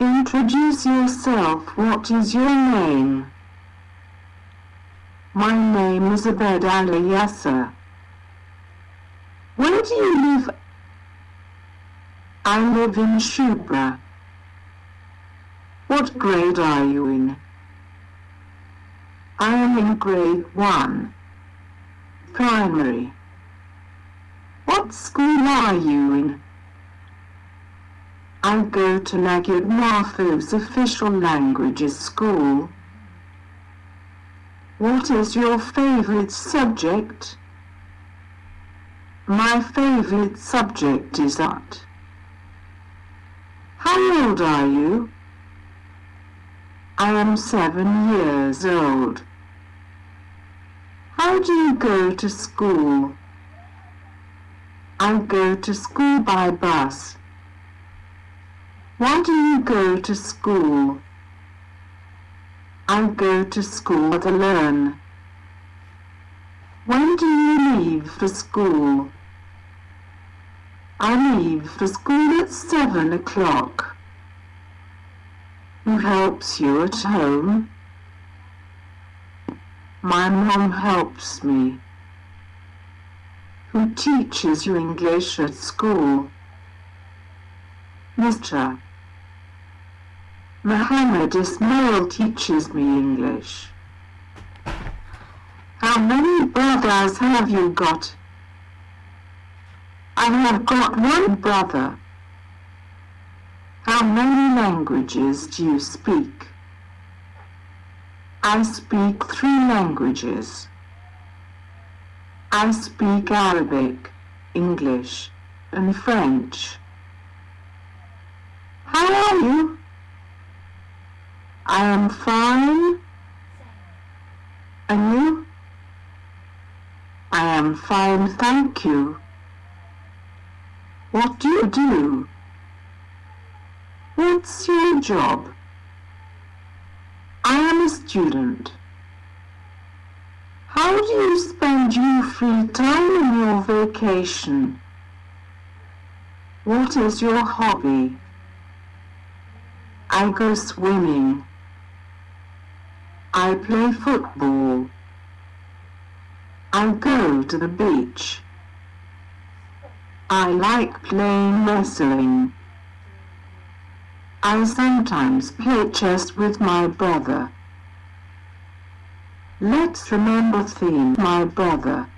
Introduce yourself. What is your name? My name is Abed Ali Yasser. Where do you live? I live in Shubra. What grade are you in? I am in grade 1. Primary. What school are you in? I go to Mahfouz official languages school. What is your favorite subject? My favorite subject is art. How old are you? I am seven years old. How do you go to school? I go to school by bus. Why do you go to school? I go to school to learn. When do you leave for school? I leave for school at seven o'clock. Who helps you at home? My mom helps me. Who teaches you English at school? Mr. Muhammad Ismail teaches me English. How many brothers have you got? I have got one brother. How many languages do you speak? I speak three languages. I speak Arabic, English, and French. How are you? I am fine. And you? I am um, fine, thank you. What do you do? What's your job? I am a student. How do you spend your free time in your vacation? What is your hobby? I go swimming. Play football. I go to the beach. I like playing wrestling. I sometimes play chess with my brother. Let's remember theme my brother.